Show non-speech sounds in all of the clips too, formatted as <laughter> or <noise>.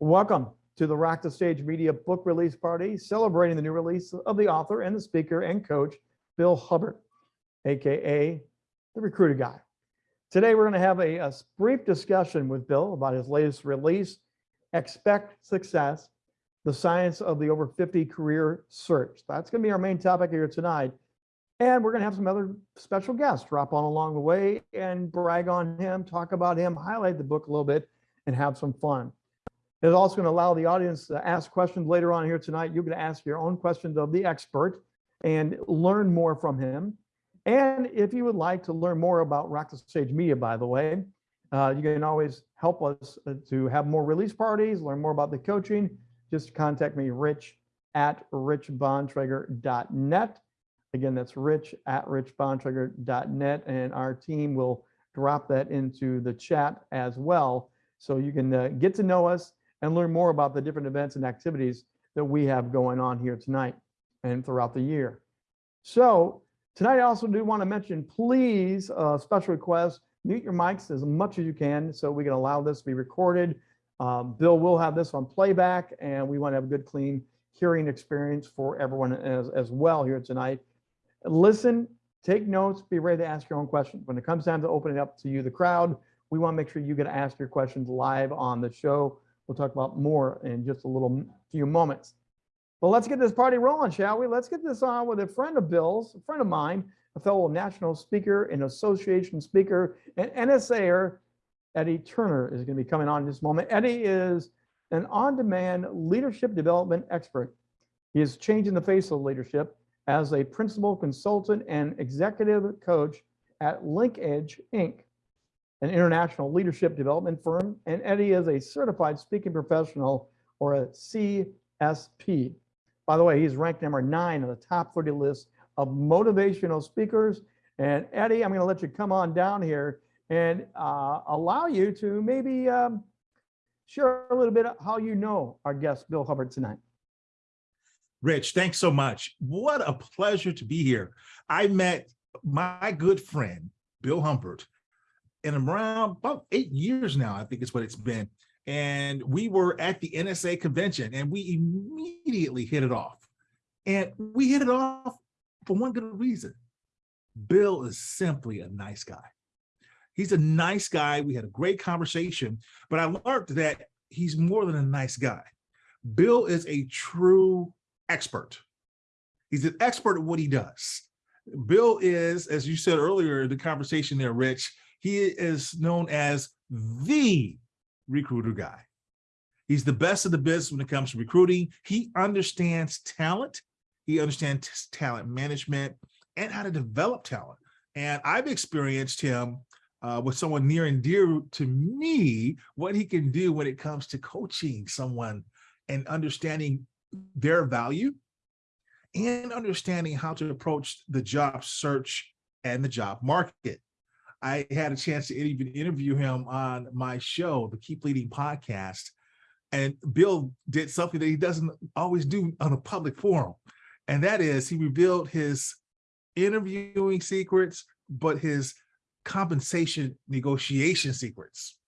Welcome to the Rock the Stage Media book release party, celebrating the new release of the author and the speaker and coach, Bill Hubbard, AKA the Recruiter Guy. Today, we're going to have a, a brief discussion with Bill about his latest release, Expect Success, the science of the over 50 career search. That's going to be our main topic here tonight. And we're going to have some other special guests drop on along the way and brag on him, talk about him, highlight the book a little bit, and have some fun. It's also going to allow the audience to ask questions later on here tonight. You can ask your own questions of the expert and learn more from him. And if you would like to learn more about Rock the Stage Media, by the way, uh, you can always help us uh, to have more release parties, learn more about the coaching. Just contact me, rich at richbontrager.net. Again, that's rich at richbontrager.net, and our team will drop that into the chat as well. So you can uh, get to know us and learn more about the different events and activities that we have going on here tonight and throughout the year. So tonight I also do want to mention, please, uh, special request, mute your mics as much as you can so we can allow this to be recorded. Um, Bill will have this on playback and we want to have a good, clean hearing experience for everyone as, as well here tonight. Listen, take notes, be ready to ask your own questions. When it comes time to opening up to you, the crowd, we want to make sure you get to ask your questions live on the show. We'll talk about more in just a little few moments. But let's get this party rolling, shall we? Let's get this on with a friend of Bill's, a friend of mine, a fellow national speaker and association speaker and NSAer, Eddie Turner is going to be coming on in this moment. Eddie is an on-demand leadership development expert. He is changing the face of leadership as a principal consultant and executive coach at Linkage Inc an international leadership development firm, and Eddie is a certified speaking professional or a CSP. By the way, he's ranked number nine on the top 30 list of motivational speakers. And Eddie, I'm going to let you come on down here and uh, allow you to maybe um, share a little bit how you know our guest, Bill Hubbard, tonight. Rich, thanks so much. What a pleasure to be here. I met my good friend, Bill Hubbard, in around about eight years now, I think is what it's been. And we were at the NSA convention and we immediately hit it off. And we hit it off for one good reason. Bill is simply a nice guy. He's a nice guy. We had a great conversation, but I learned that he's more than a nice guy. Bill is a true expert. He's an expert at what he does. Bill is, as you said earlier the conversation there, Rich, he is known as the recruiter guy. He's the best of the best when it comes to recruiting. He understands talent. He understands talent management and how to develop talent. And I've experienced him uh, with someone near and dear to me, what he can do when it comes to coaching someone and understanding their value and understanding how to approach the job search and the job market. I had a chance to even interview him on my show, the Keep Leading podcast. And Bill did something that he doesn't always do on a public forum. And that is he revealed his interviewing secrets, but his compensation negotiation secrets.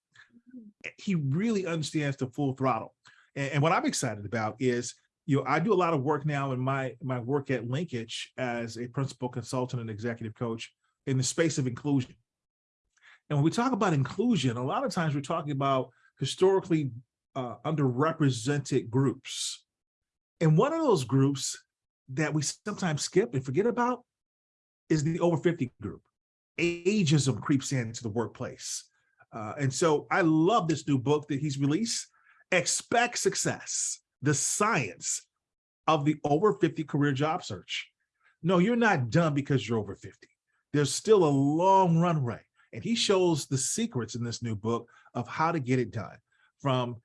Mm-hmm. He really understands the full throttle. And, and what I'm excited about is, you know, I do a lot of work now in my, my work at Linkage as a principal consultant and executive coach in the space of inclusion. And when we talk about inclusion, a lot of times we're talking about historically uh, underrepresented groups. And one of those groups that we sometimes skip and forget about is the over 50 group. Ageism creeps into the workplace. Uh, and so I love this new book that he's released, Expect Success, the science of the over 50 career job search. No, you're not done because you're over 50. There's still a long runway. And he shows the secrets in this new book of how to get it done. From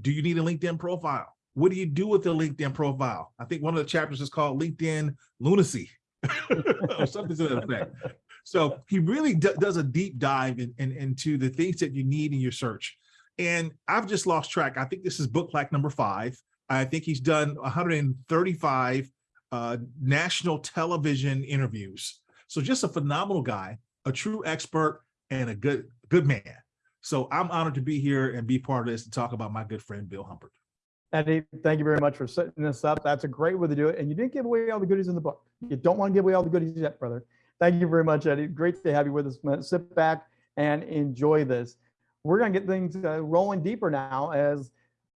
do you need a LinkedIn profile? What do you do with the LinkedIn profile? I think one of the chapters is called LinkedIn lunacy <laughs> or something to that effect. So he really does a deep dive in, in, into the things that you need in your search. And I've just lost track. I think this is book like number five. I think he's done 135 uh, national television interviews. So just a phenomenal guy a true expert and a good good man. So I'm honored to be here and be part of this and talk about my good friend, Bill Hubbard. Eddie, thank you very much for setting this up. That's a great way to do it. And you didn't give away all the goodies in the book. You don't want to give away all the goodies yet, brother. Thank you very much, Eddie. Great to have you with us. man. Sit back and enjoy this. We're going to get things uh, rolling deeper now as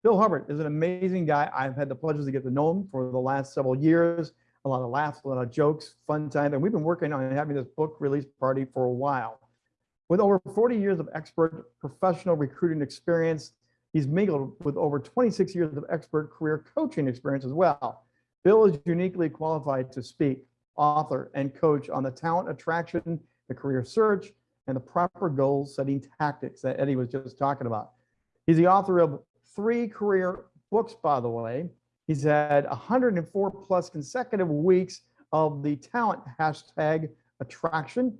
Bill Hubbard is an amazing guy. I've had the pleasure to get to know him for the last several years. A lot of laughs, a lot of jokes, fun time. And we've been working on having this book release party for a while. With over 40 years of expert professional recruiting experience, he's mingled with over 26 years of expert career coaching experience as well. Bill is uniquely qualified to speak, author, and coach on the talent attraction, the career search, and the proper goal setting tactics that Eddie was just talking about. He's the author of three career books, by the way. He's had 104 plus consecutive weeks of the talent hashtag attraction,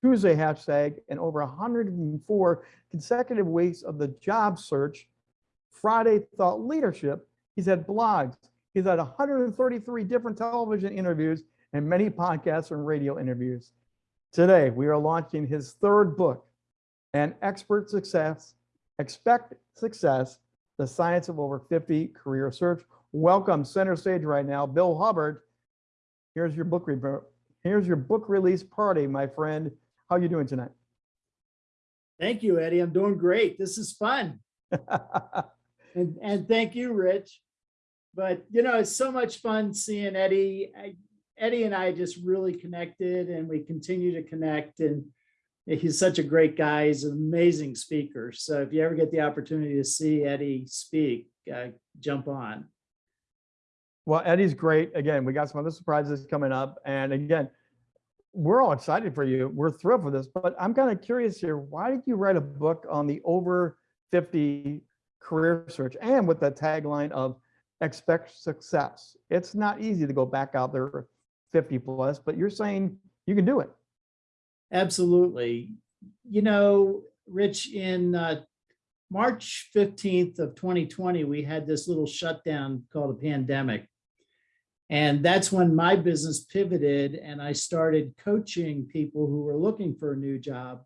Tuesday hashtag, and over 104 consecutive weeks of the job search, Friday thought leadership. He's had blogs. He's had 133 different television interviews and many podcasts and radio interviews. Today, we are launching his third book, An Expert Success, Expect Success, The Science of Over 50 Career Search. Welcome center stage right now, Bill Hubbard. Here's your book, re- here's your book release party, my friend. How you doing tonight? Thank you, Eddie. I'm doing great. This is fun. <laughs> And, and thank you, Rich. But, you know, it's so much fun seeing Eddie. I- Eddie and I just really connected and we continue to connect and he's such a great guy. He's an amazing speaker. So if you ever get the opportunity to see Eddie speak, uh, jump on. Well, Eddie's great. Again, we got some other surprises coming up. And again, we're all excited for you. We're thrilled for this, but I'm kind of curious here. Why did you write a book on the over 50 career search and with the tagline of expect success? It's not easy to go back out there 50 plus, but you're saying you can do it. Absolutely. You know, Rich, in uh, March 15th of 2020, we had this little shutdown called a pandemic. And that's when my business pivoted and I started coaching people who were looking for a new job.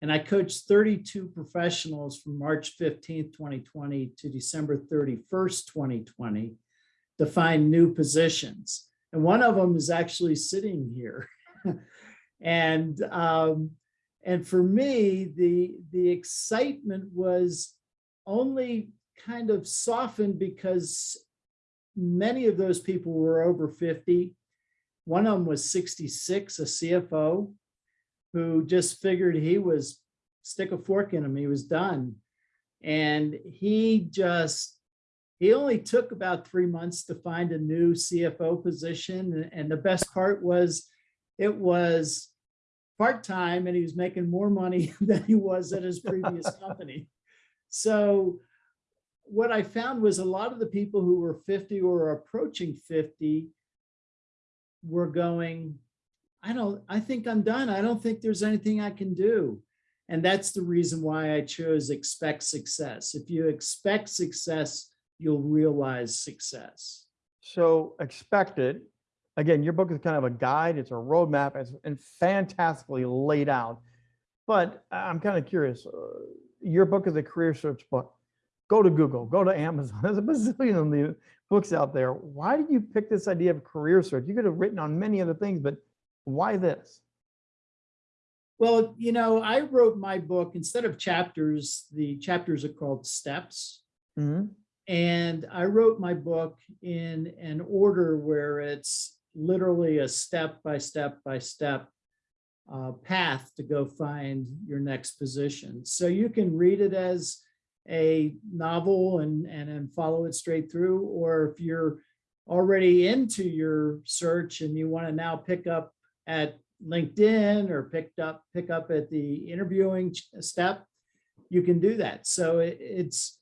And I coached 32 professionals from March 15th, 2020 to December 31st, 2020 to find new positions. And one of them is actually sitting here. <laughs> and um, and for me, the the excitement was only kind of softened because many of those people were over 50. One of them was 66, a CFO, who just figured he was stick a fork in him, he was done. And he just, he only took about three months to find a new CFO position. And the best part was it was part-time and he was making more money <laughs> than he was at his previous <laughs> company. So what I found was a lot of the people who were 50 or approaching 50 were going, I don't, I think I'm done. I don't think there's anything I can do. And that's the reason why I chose expect success. If you expect success, you'll realize success. So expect it. Again, your book is kind of a guide. It's a roadmap it's, and fantastically laid out. But I'm kind of curious. Uh, your book is a career search book. Go to Google, go to Amazon. <laughs> There's a bazillion of the books out there. Why did you pick this idea of career search? You could have written on many other things, but why this? Well, you know, I wrote my book instead of chapters, the chapters are called steps. Mhm. And I wrote my book in an order where it's literally a step by step by step uh, path to go find your next position. So you can read it as a novel and, and, and follow it straight through, or if you're already into your search and you want to now pick up at LinkedIn or picked up, pick up at the interviewing step, you can do that. So it, it's,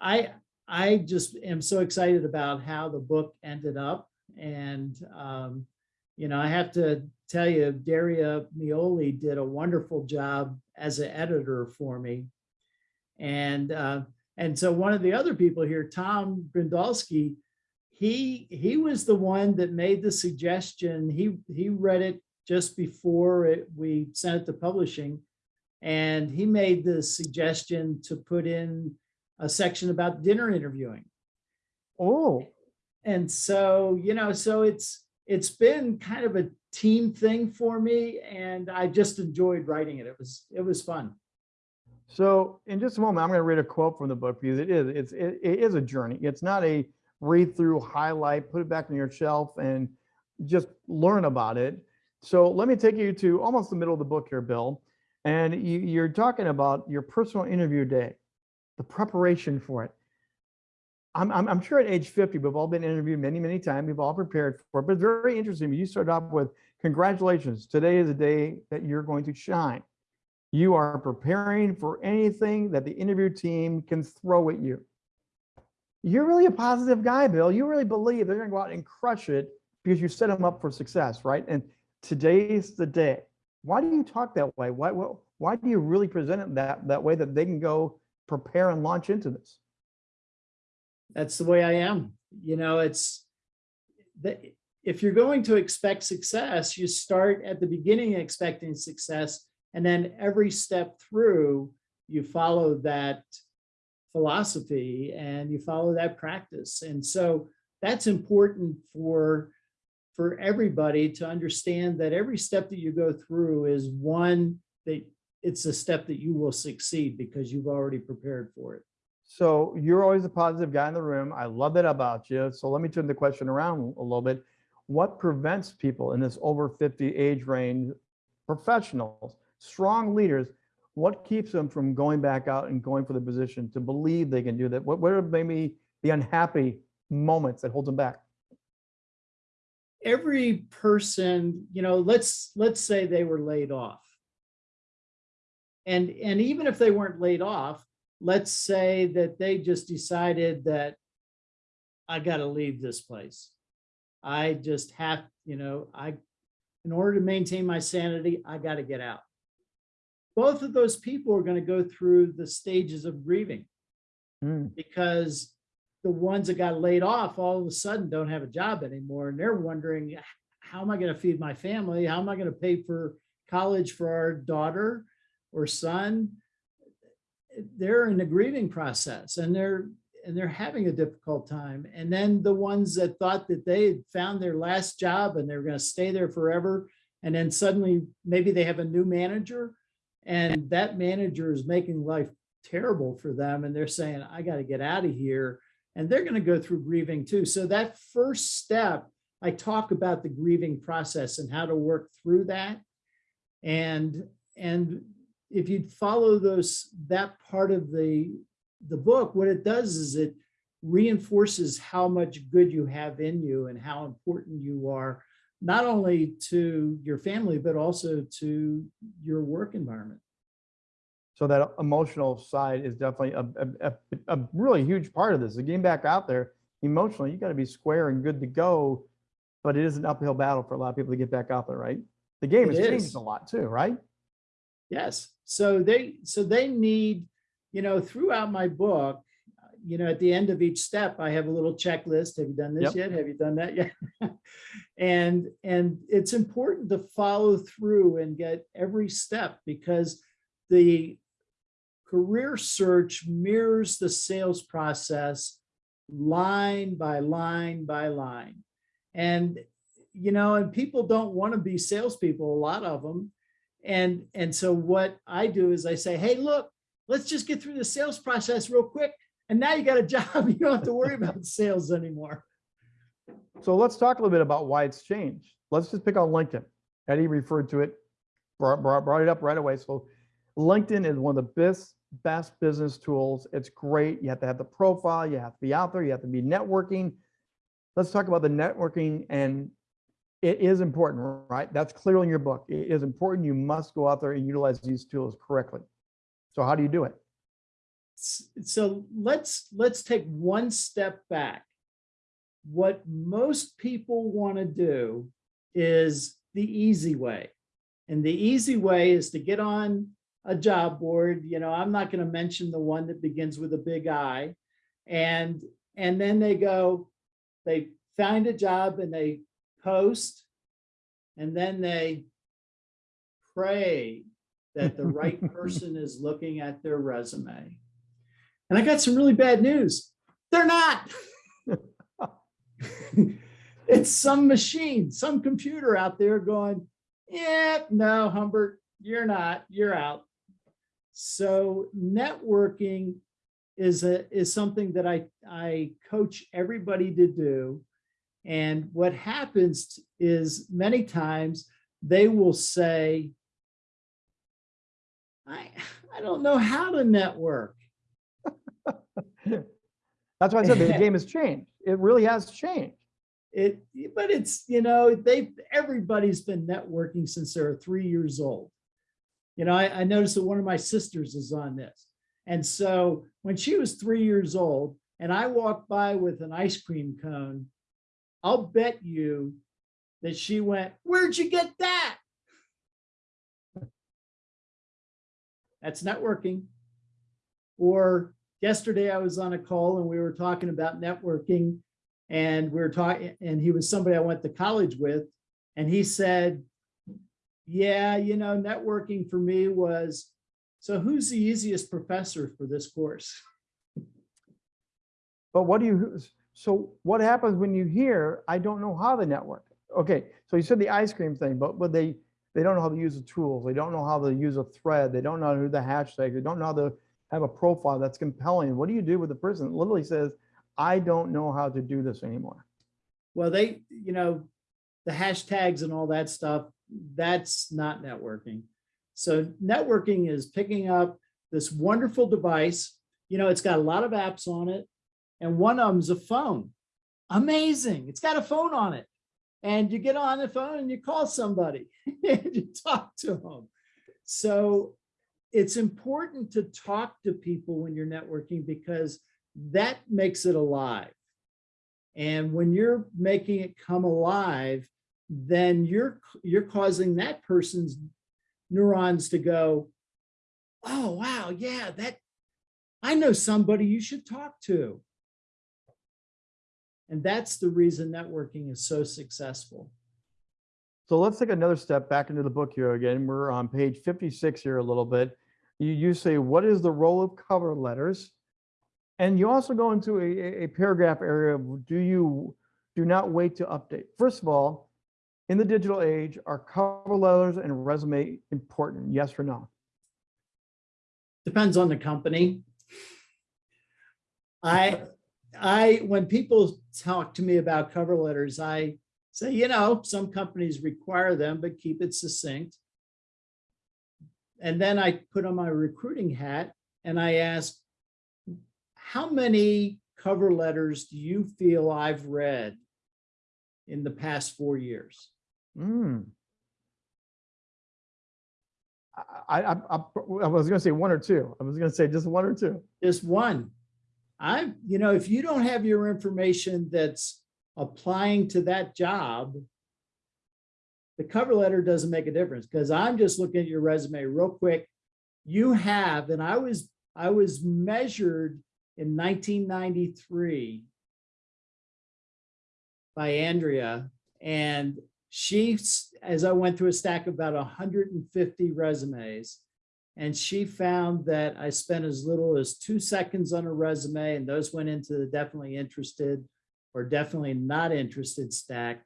I, I just am so excited about how the book ended up. And, um, you know, I have to tell you, Daria Mioli did a wonderful job as an editor for me. And, uh, and so one of the other people here, Tom Grindalski, he, he was the one that made the suggestion. He, he read it just before it, we sent it to publishing. And he made the suggestion to put in a section about dinner interviewing. Oh, And so, you know, so it's, it's been kind of a team thing for me and I just enjoyed writing it. It was, it was fun. So in just a moment, I'm going to read a quote from the book because it is, it's, it, it is a journey. It's not a read through, highlight, put it back on your shelf and just learn about it. So let me take you to almost the middle of the book here, Bill. And you, you're talking about your personal interview day, the preparation for it. I'm, I'm, I'm sure at age 50, we've all been interviewed many, many times. We've all prepared for it, but very interesting. You start off with congratulations. Today is a day that you're going to shine. You are preparing for anything that the interview team can throw at you. You're really a positive guy, Bill. You really believe they're going to go out and crush it because you set them up for success, right? And today's the day. Why do you talk that way? Why, why, why do you really present it that, that way that they can go prepare and launch into this? That's the way I am. You know, it's that if you're going to expect success, you start at the beginning expecting success, and then every step through, you follow that philosophy and you follow that practice. And so that's important for for everybody to understand that every step that you go through is one that it's a step that you will succeed because you've already prepared for it. So you're always a positive guy in the room. I love that about you. So let me turn the question around a little bit. What prevents people in this over 50 age range, professionals, strong leaders, what keeps them from going back out and going for the position to believe they can do that? What, what are maybe the unhappy moments that hold them back? every person, you know, let's, let's say they were laid off. And, and even if they weren't laid off, let's say that they just decided that I gotta leave this place. I just have, you know, I, in order to maintain my sanity, I gotta get out. Both of those people are gonna go through the stages of grieving. Hmm. because the ones that got laid off all of a sudden don't have a job anymore and they're wondering how am i going to feed my family? How am i going to pay for college for our daughter or son? They're in the grieving process and they're and they're having a difficult time. And then the ones that thought that they had found their last job and they're going to stay there forever and then suddenly maybe they have a new manager and that manager is making life terrible for them and they're saying i got to get out of here and they're going to go through grieving too. So that first step, I talk about the grieving process and how to work through that. And, and if you follow those, that part of the, the book, what it does is it reinforces how much good you have in you and how important you are, not only to your family, but also to your work environment. So that emotional side is definitely a, a, a, a really huge part of this. The getting back out there emotionally, you got to be square and good to go. But it is an uphill battle for a lot of people to get back out there, right? The game It has changed a lot too, right? Yes, so they, so they need, you know, throughout my book, you know, at the end of each step, I have a little checklist. Have you done this yet? Have you done that yet? <laughs> And, and it's important to follow through and get every step because the career search mirrors the sales process line by line by line. And, you know, and people don't want to be salespeople, a lot of them. And, and so what I do is I say, hey, look, let's just get through the sales process real quick. And now you got a <laughs> job. You don't have to worry about sales anymore. So let's talk a little bit about why it's changed. Let's just pick on LinkedIn. Eddie referred to it, brought, brought, brought it up right away. So LinkedIn is one of the best, best business tools. It's great. You have to have the profile, you have to be out there, you have to be networking. Let's talk about the networking and it is important, right? That's clear in your book. It is important. You must go out there and utilize these tools correctly. So how do you do it? So let's, let's take one step back. What most people want to do is the easy way. And the easy way is to get on a job board, you know, I'm not going to mention the one that begins with a big I. And, and then they go, they find a job and they post. And then they pray that the right <laughs> person is looking at their resume. And I got some really bad news. They're not. <laughs> It's some machine, some computer out there going, yeah, no, Hubbard, you're not, you're out. So networking is a, is something that I, I coach everybody to do. And what happens is many times they will say, I, I don't know how to network. That's why I said the <laughs> game has changed. It really has changed. It, but it's, you know, they, everybody's been networking since they were three years old. You know, I, I noticed that one of my sisters is on this. And so when she was three years old and I walked by with an ice cream cone, I'll bet you that she went, where'd you get that? That's networking. Or yesterday I was on a call and we were talking about networking and we were talking, and he was somebody I went to college with, and he said, yeah, you know, networking for me was, so who's the easiest professor for this course? But what do you, so what happens when you hear, I don't know how to network? Okay, so you said the ice cream thing, but, but they, they don't know how to use the tools. They don't know how to use a thread. They don't know do the hashtag. They don't know how to have a profile that's compelling. What do you do with the person that literally says, I don't know how to do this anymore? Well, they, you know, the hashtags and all that stuff, that's not networking. So networking is picking up this wonderful device. You know, it's got a lot of apps on it. And one of them's a phone. Amazing. It's got a phone on it. And you get on the phone and you call somebody <laughs> and you talk to them. So it's important to talk to people when you're networking because that makes it alive. And when you're making it come alive, then you're you're causing that person's neurons to go, oh, wow, yeah, that I know somebody you should talk to. And that's the reason networking is so successful. So let's take another step back into the book here again. We're on page 56 here a little bit. You, you say, what is the role of cover letters? And you also go into a, a- paragraph area of do you, do not wait to update. First of all, in the digital age, are cover letters and resume important? Yes or no? Depends on the company. I, I, when people talk to me about cover letters, I say, you know, some companies require them, but keep it succinct. And then I put on my recruiting hat and I ask, how many cover letters do you feel I've read in the past four years? Hmm. I, I, I, I was gonna say one or two. I was gonna say just one or two. Just one. I'm, you know, if you don't have your information that's applying to that job, the cover letter doesn't make a difference because I'm just looking at your resume real quick. You have, and I was, I was measured in 1993 by Andrea and she, as I went through a stack of about 150 resumes, and she found that I spent as little as two seconds on a resume, and those went into the definitely interested or definitely not interested stack.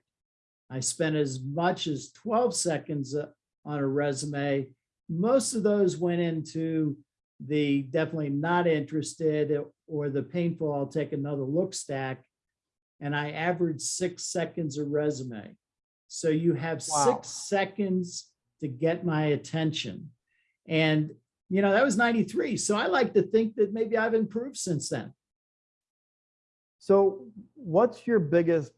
I spent as much as 12 seconds uh, on a resume. Most of those went into the definitely not interested or the painful, I'll take another look stack. And I averaged six seconds a resume. So you have Wow. six seconds to get my attention. And, you know, that was 93. So I like to think that maybe I've improved since then. So what's your biggest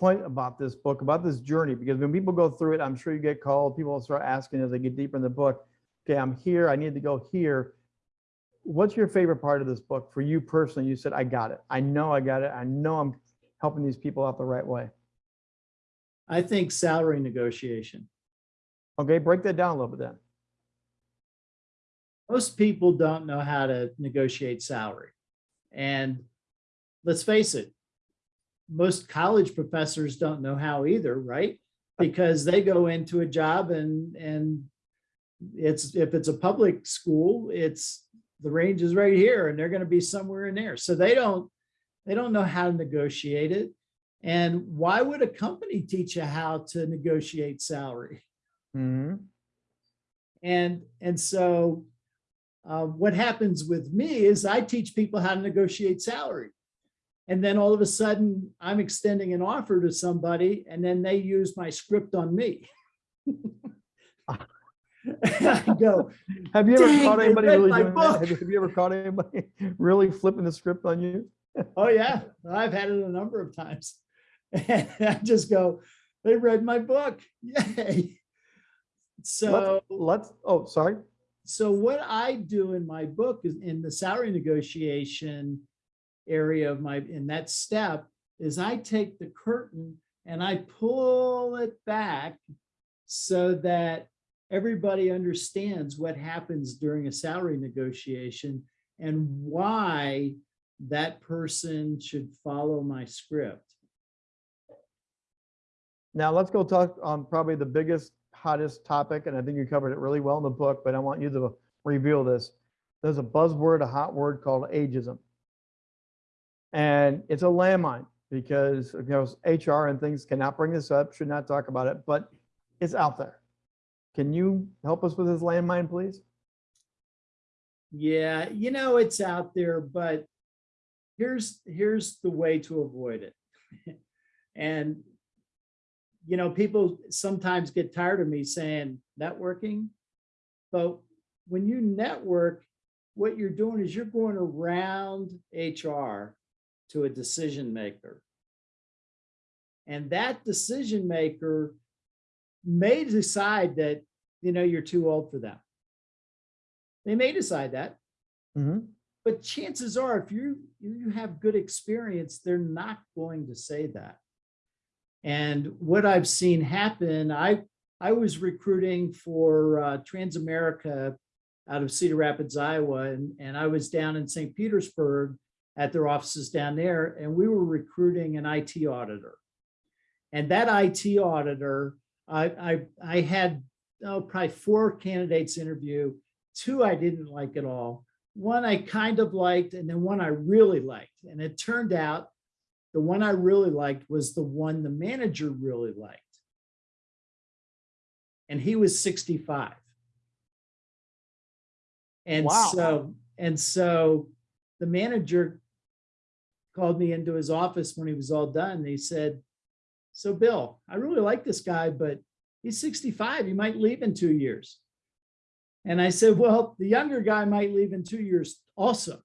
point about this book, about this journey? Because when people go through it, I'm sure you get called, people start asking as they get deeper in the book, okay, I'm here, I need to go here. What's your favorite part of this book for you personally? You said, I got it. I know I got it. I know I'm helping these people out the right way. I think salary negotiation. Okay, break that down a little bit then. Most people don't know how to negotiate salary. And let's face it, most college professors don't know how either, right? Because they go into a job and, and it's, if it's a public school, it's, the range is right here and they're gonna be somewhere in there. So they don't, they don't know how to negotiate it. And why would a company teach you how to negotiate salary? Mhm. And, and so uh, what happens with me is I teach people how to negotiate salary. And then all of a sudden, I'm extending an offer to somebody and then they use my script on me. <laughs> I go, Have you ever caught anybody really doing that? Have you- have you ever caught anybody <laughs> really flipping the script on you? oh yeah, I've had it a number of times. And <laughs> I just go, they read my book, yay. So. Let's, oh, sorry. So what I do in my book is in the salary negotiation area of my, in that step, is I take the curtain and I pull it back so that everybody understands what happens during a salary negotiation and why that person should follow my script. Now let's go talk on probably the biggest, hottest topic, and I think you covered it really well in the book, but I want you to reveal this. There's a buzzword, a hot word called ageism. And it's a landmine because, of course, HR and things cannot bring this up, should not talk about it, but it's out there. Can you help us with this landmine, please? Yeah, you know, it's out there, but here's, here's the way to avoid it. <laughs> And, you know, people sometimes get tired of me saying networking. But when you network, what you're doing is you're going around HR to a decision maker. And that decision maker may decide that, you know, you're too old for them. They may decide that, Mhm. but chances are if you, you have good experience, they're not going to say that. And what I've seen happen, I, I was recruiting for uh, Transamerica out of Cedar Rapids, Iowa, and, and I was down in St. Petersburg at their offices down there, and we were recruiting an IT auditor. And that IT auditor, I, I, I had oh, probably four candidates interview. Two I didn't like at all. One I kind of liked, and then one I really liked. And it turned out the one I really liked was the one the manager really liked. And he was 65. And Wow. so, and so the manager called me into his office when he was all done. He said, so Bill, I really like this guy, but he's 65. He might leave in two years. And I said, well, the younger guy might leave in two years also.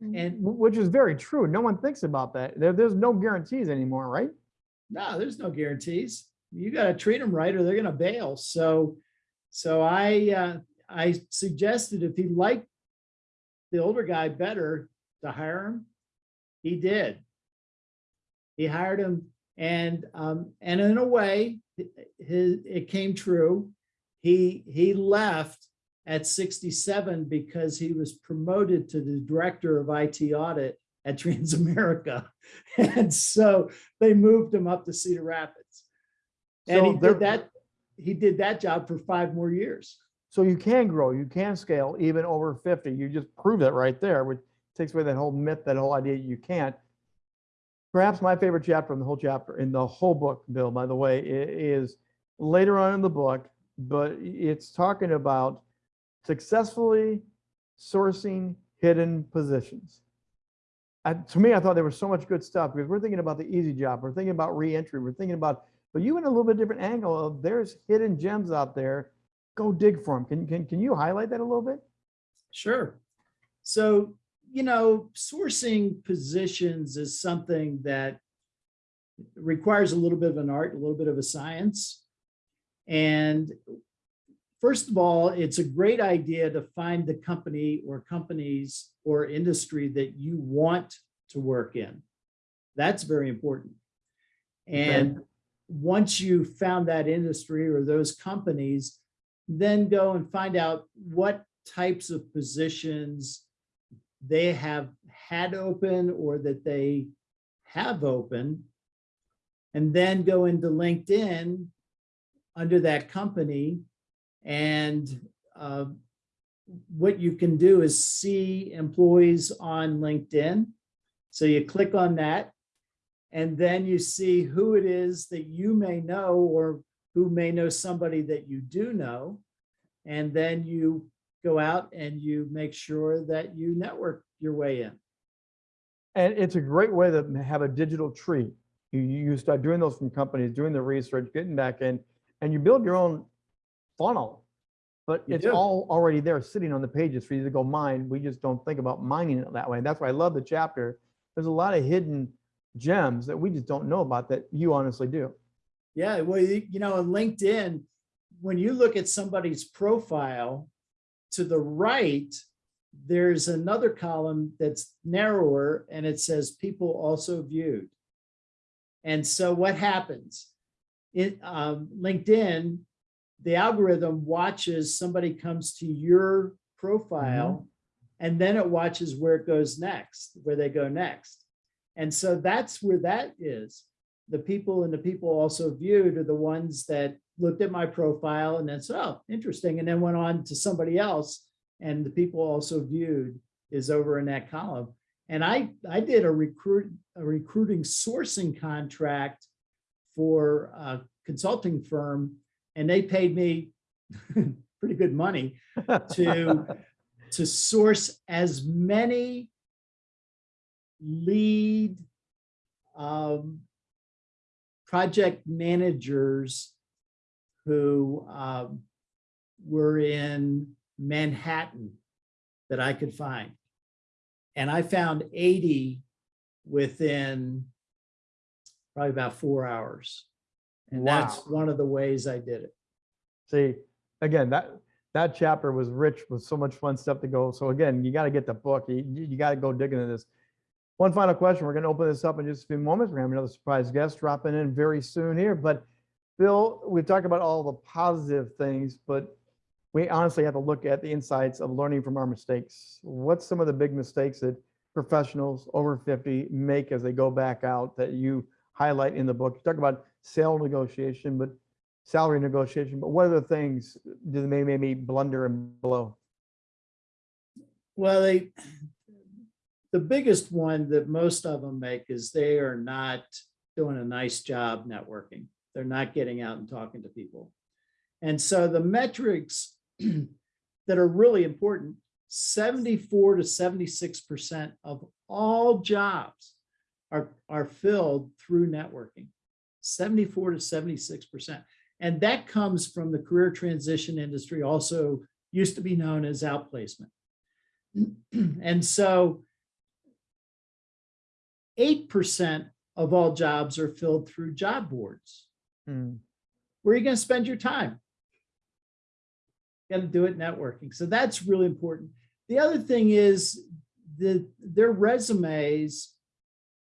And Which is very true. No one thinks about that. There, there's no guarantees anymore, right? no, there's no guarantees. You got to treat them right or they're going to bail. So, so I, uh, I suggested if he liked the older guy better to hire him, he did. He hired him and, um, and in a way, it- his, it came true. He, he left at 67 because he was promoted to the director of IT audit at <laughs> Transamerica. And so they moved him up to Cedar Rapids. And So he there- did that, he did that job for five more years. So you can grow, you can scale even over 50. You just prove it right there, which takes away that whole myth, that whole idea you can't. Perhaps my favorite chapter in the whole chapter, in the whole book, Bill, by the way, is later on in the book, but it's talking about successfully sourcing hidden positions. And to me, I thought there was so much good stuff because we're thinking about the easy job, we're thinking about reentry, we're thinking about, but you in a little bit different angle of there's hidden gems out there go dig for them. Can, can, can you highlight that a little bit? Sure. So, you know, sourcing positions is something that requires a little bit of an art, a little bit of a science. And first of all, it's a great idea to find the company or companies or industry that you want to work in. That's very important. And once you found that industry or those companies, then go and find out what types of positions they have had open or that they have open. And then go into LinkedIn under that company. And uh, what you can do is see employees on LinkedIn. So you click on that and then you see who it is that you may know or who may know somebody that you do know. And then you go out and you make sure that you network your way in. And it's a great way to have a digital tree. You, you start doing those from companies, doing the research, getting back in, and you build your own funnel. But You it's do. all already there sitting on the pages for you to go mine. We just don't think about mining it that way. And that's why I love the chapter. There's a lot of hidden gems that we just don't know about that you honestly do. Yeah, well, you know, on LinkedIn, when you look at somebody's profile, to the right, there's another column that's narrower and it says people also viewed. And so what happens? In um, LinkedIn, the algorithm watches somebody comes to your profile and then it watches where it goes next, where they go next. And so that's where that is the people and the people also viewed are the ones that looked at my profile and then said, oh, interesting, and then went on to somebody else. And the people also viewed is over in that column. And I, I did a recruit, a recruiting sourcing contract for a consulting firm, and they paid me <laughs> pretty good money to, <laughs> to source as many lead um, project managers who um, were in Manhattan that I could find. And I found 80 within probably about four hours. And that's one of the ways I did it. See, again, that, that chapter was rich with so much fun stuff to go. So again, you got to get the book. You, you you got to go digging into this. One final question. We're going to open this up in just a few moments. We're to have another surprise guest dropping in very soon here. But Bill, we've talked about all the positive things, but we honestly have to look at the insights of learning from our mistakes. What's some of the big mistakes that professionals over 50 make as they go back out that you highlight in the book? You talk about sale negotiation, but salary negotiation, but what other things do they maybe blunder and blow? Well, they, the biggest one that most of them make is they are not doing a nice job networking. They're not getting out and talking to people. And so the metrics <clears throat> that are really important, 74 to 76% of all jobs are, are filled through networking. 74 to 76%. And that comes from the career transition industry, also used to be known as outplacement. <clears throat> And so eight percent of all jobs are filled through job boards. Hmm, Where are you going to spend your time? Got to do it networking. So that's really important. The other thing is the their resumes,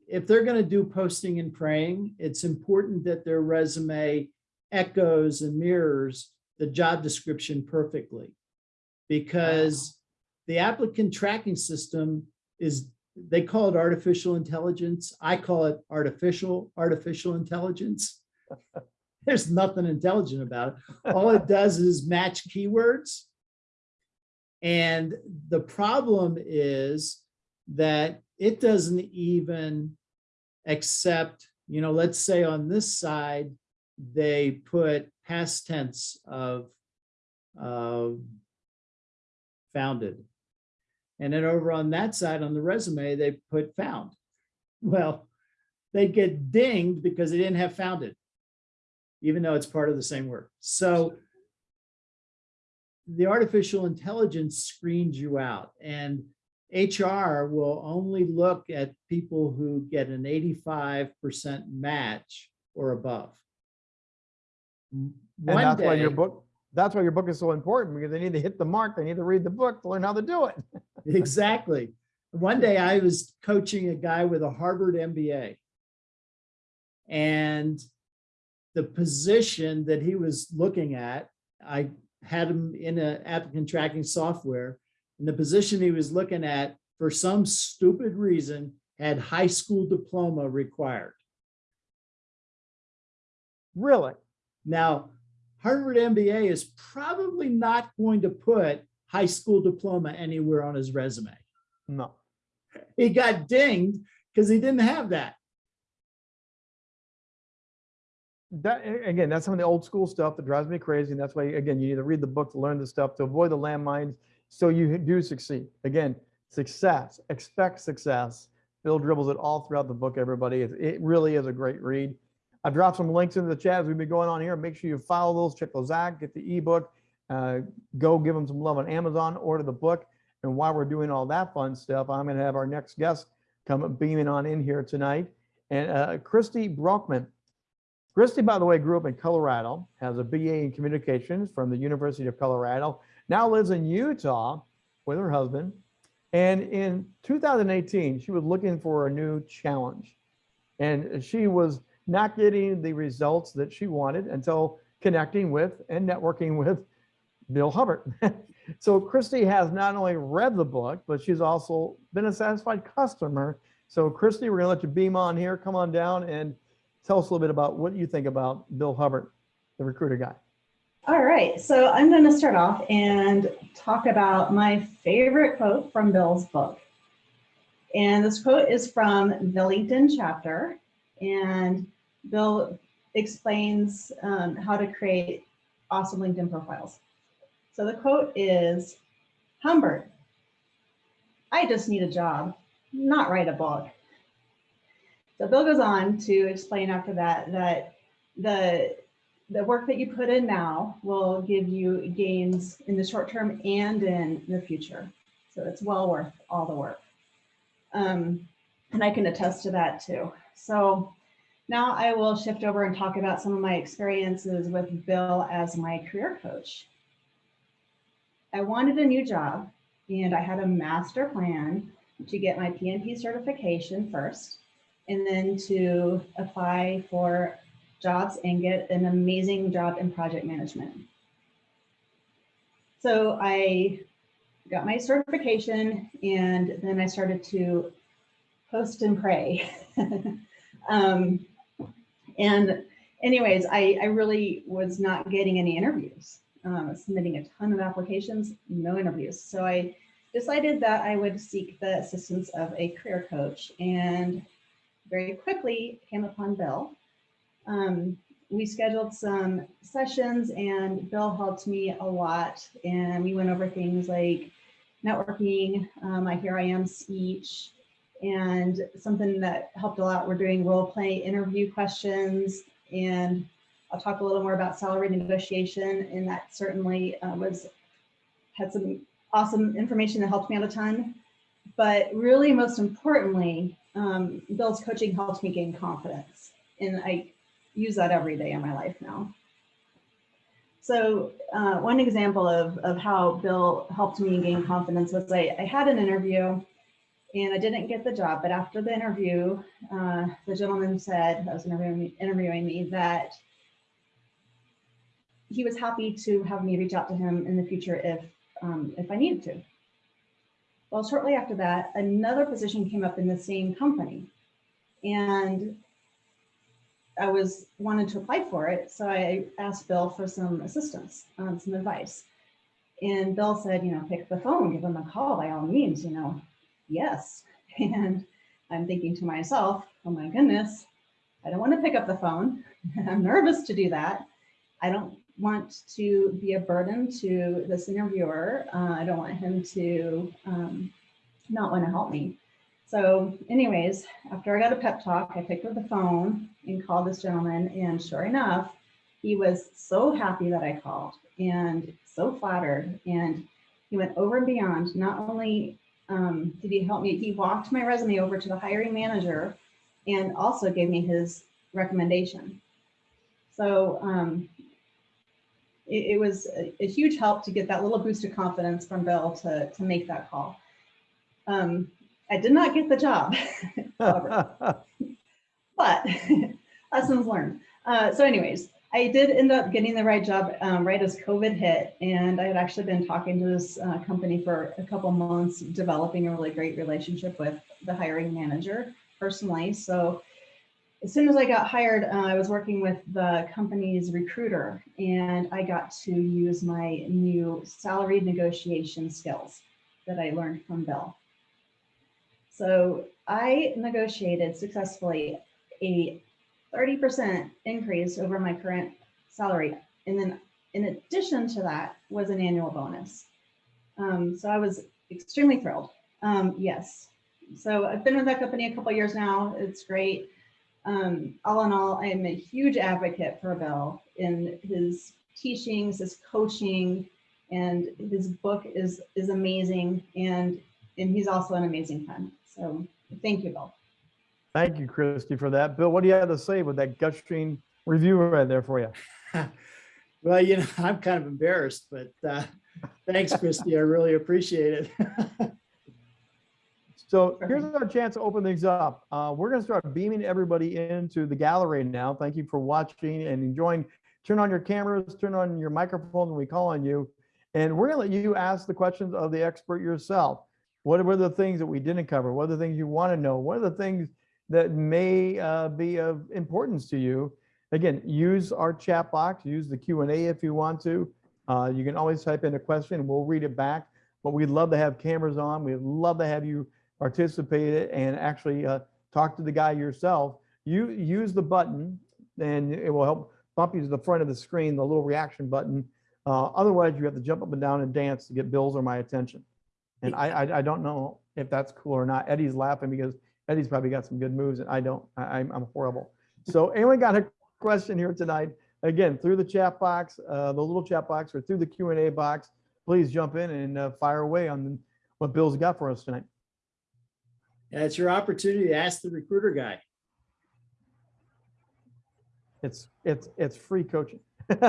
if they're going to do posting and praying, it's important that their resume echoes and mirrors the job description perfectly. Because the applicant tracking system is, they call it artificial intelligence. I call it artificial, artificial intelligence. <laughs> There's nothing intelligent about it. All it does is match keywords. And the problem is that it doesn't even accept, you know, let's say on this side, they put past tense of um, founded. And then over on that side on the resume, they put found. Well, they get dinged because they didn't have founded, even though it's part of the same word. So the artificial intelligence screens you out and HR will only look at people who get an 85% match or above. And One that's why your book, that's why your book is so important because they need to hit the mark. They need to read the book to learn how to do it. <laughs> Exactly. One day I was coaching a guy with a Harvard MBA. And the position that he was looking at, I had him in an applicant tracking software. And the position he was looking at, for some stupid reason, had high school diploma required. Really? Now, Harvard MBA is probably not going to put high school diploma anywhere on his resume. No. He got dinged because he didn't have that. That, again, that's some of the old school stuff that drives me crazy. And that's why, again, you need to read the book to learn the stuff, to avoid the landmines, so you do succeed. Again, success, expect success. Bill dribbles it all throughout the book, everybody. It, it really is a great read. I've dropped some links into the chat as we've been going on here. Make sure you follow those, check those out, get the ebook, uh, go give them some love on Amazon, order the book. And while we're doing all that fun stuff, I'm going to have our next guest come beaming on in here tonight. And uh, Christy Brockman. Christy, by the way, grew up in Colorado, has a BA in communications from the University of Colorado, now lives in Utah with her husband. And in 2018, she was looking for a new challenge. And she was not getting the results that she wanted until connecting with and networking with Bill Hubbard. <laughs> so Christy has not only read the book, but she's also been a satisfied customer. So Christy, we're gonna let you beam on here, come on down and tell us a little bit about what you think about Bill Hubbard, the recruiter guy. All right, so I'm going to start off and talk about my favorite quote from Bill's book. And this quote is from the LinkedIn chapter, and Bill explains um, how to create awesome LinkedIn profiles. So the quote is, Humbert, I just need a job, not write a book. So Bill goes on to explain after that that the the work that you put in now will give you gains in the short term and in the future. So it's well worth all the work. Um, and I can attest to that too. So now I will shift over and talk about some of my experiences with Bill as my career coach. I wanted a new job and I had a master plan to get my PMP certification first and then to apply for jobs and get an amazing job in project management. So I got my certification and then I started to post and pray. <laughs> um, and anyways, I, I really was not getting any interviews, um, submitting a ton of applications, no interviews. So I decided that I would seek the assistance of a career coach and very quickly came upon Bill um, we scheduled some sessions and Bill helped me a lot. And we went over things like networking, um, my Here I Am speech, and something that helped a lot. We're doing role play interview questions. And I'll talk a little more about salary negotiation. And that certainly uh, was had some awesome information that helped me out a ton. But really, most importantly, um, Bill's coaching helped me gain confidence. And I use that every day in my life now. So uh, one example of, of how Bill helped me gain confidence was I, I had an interview and I didn't get the job, but after the interview, uh, the gentleman said, that was interviewing me, interviewing me, that he was happy to have me reach out to him in the future if, um, if I needed to. Well, shortly after that, another position came up in the same company. And I was wanted to apply for it. So I asked Bill for some assistance, um, some advice. And Bill said, you know, pick the phone, give him a call by all means, you know, yes. <laughs> And I'm thinking to myself, oh my goodness, I don't want to pick up the phone. <laughs> I'm nervous to do that. I don't want to be a burden to this interviewer. Uh, I don't want him to um, not want to help me. So anyways, after I got a pep talk, I picked up the phone and called this gentleman and sure enough, he was so happy that I called and so flattered and he went over and beyond. Not only um, did he help me, he walked my resume over to the hiring manager and also gave me his recommendation. So um, it, it, was a, a, huge help to get that little boost of confidence from Bill to, to make that call. Um, I did not get the job, <laughs> <laughs> but <laughs> lessons learned. Uh, so anyways, I did end up getting the right job um, right as COVID hit. And I had actually been talking to this uh, company for a couple months, developing a really great relationship with the hiring manager personally. So as soon as I got hired, uh, I was working with the company's recruiter and I got to use my new salary negotiation skills that I learned from Bill. So I negotiated successfully a 30% increase over my current salary. And then in addition to that was an annual bonus. Um, so I was extremely thrilled. Um, yes. So I've been with that company a couple years now. It's great. Um, all in all, I am a huge advocate for Bill in his teachings, his coaching, and his book is is amazing. And and he's also an amazing friend. So thank you, Bill. Thank you, Christy, for that. Bill, what do you have to say with that gushing review right there for you? <laughs> Well, you know, <laughs> I'm kind of embarrassed, but uh, thanks, Christy. I really appreciate it. <laughs> So here's our chance to open things up. Uh, we're going to start beaming everybody into the gallery now. Thank you for watching and enjoying. Turn on your cameras, turn on your microphones when we call on you. And we're going to let you ask the questions of the expert yourself. What were the things that we didn't cover? What are the things you want to know? What are the things that may uh, be of importance to you? Again, use our chat box, use the Q&A if you want to. Uh, you can always type in a question, we'll read it back. But we'd love to have cameras on. We'd love to have you participate and actually uh, talk to the guy yourself. You use the button and it will help bump you to the front of the screen, the little reaction button. Uh, otherwise, you have to jump up and down and dance to get Bill's or my attention. And I, I, I don't know if that's cool or not. Eddie's laughing because Eddie's probably got some good moves and I don't. I, I'm, I'm horrible. So anyone got a question here tonight? Again, through the chat box, uh, the little chat box or through the Q and A box, please jump in and uh, fire away on what Bill's got for us tonight. Yeah, it's your opportunity to ask the recruiter guy. It's, it's, it's free coaching. <laughs>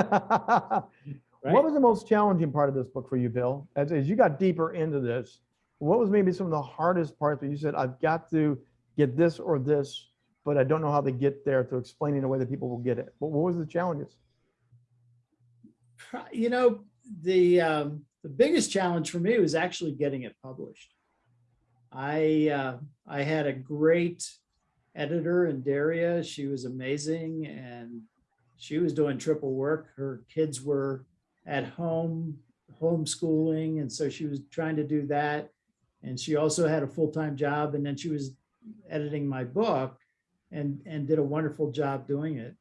What was the most challenging part of this book for you, Bill? As, as you got deeper into this, what was maybe some of the hardest parts where you said, I've got to get this or this, but I don't know how to get there to explain in a way that people will get it? But what was the challenges? You know, the um, the biggest challenge for me was actually getting it published. I uh, I had a great editor in Daria. She was amazing and she was doing triple work. Her kids were at home homeschooling and so she was trying to do that and she also had a full-time job and then she was editing my book and and did a wonderful job doing it.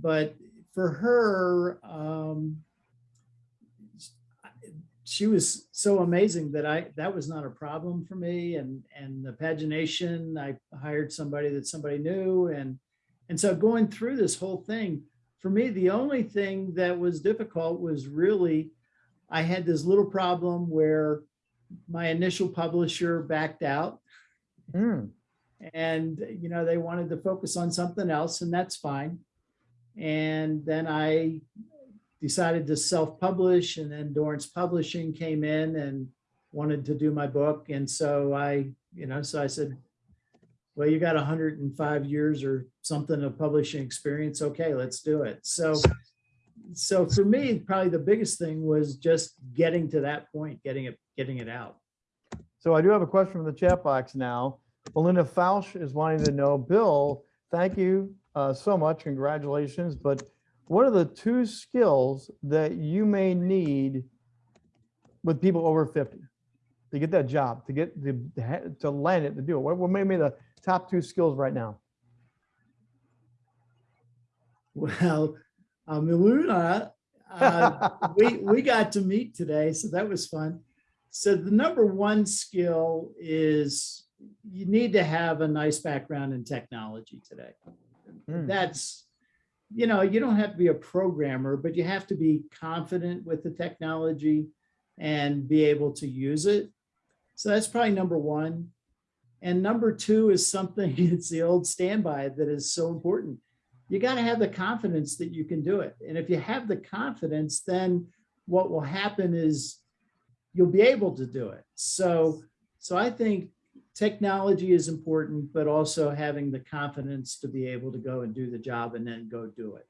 But for her um she was so amazing that i that was not a problem for me. And and the pagination i hired somebody that somebody knew. And and so going through this whole thing for me the only thing that was difficult was really i had this little problem where my initial publisher backed out. Hmm, and you know they wanted to focus on something else and that's fine. And then i decided to self-publish and then Dorrance Publishing came in and wanted to do my book. And so i you know so i said well you got 105 years or something of publishing experience. Okay let's do it. So so for me probably the biggest thing was just getting to that point getting it getting it out So I do have a question from the chat box now. Melinda Fausch is wanting to know, Bill, thank you uh, so much, congratulations, but what are the two skills that you may need with people over 50 to get that job, to get the, to land it, to do it? What what may be the top two skills right now? Well, um, Luna, uh, we we got to meet today, so that was fun. So the number one skill is you need to have a nice background in technology today. Hmm. That's, you know, you don't have to be a programmer, but you have to be confident with the technology and be able to use it. So that's probably number one. And number two is something, <laughs> it's the old standby that is so important you got to have the confidence that you can do it. And if you have the confidence, then what will happen is you'll be able to do it. So, so I think technology is important, but also having the confidence to be able to go and do the job and then go do it.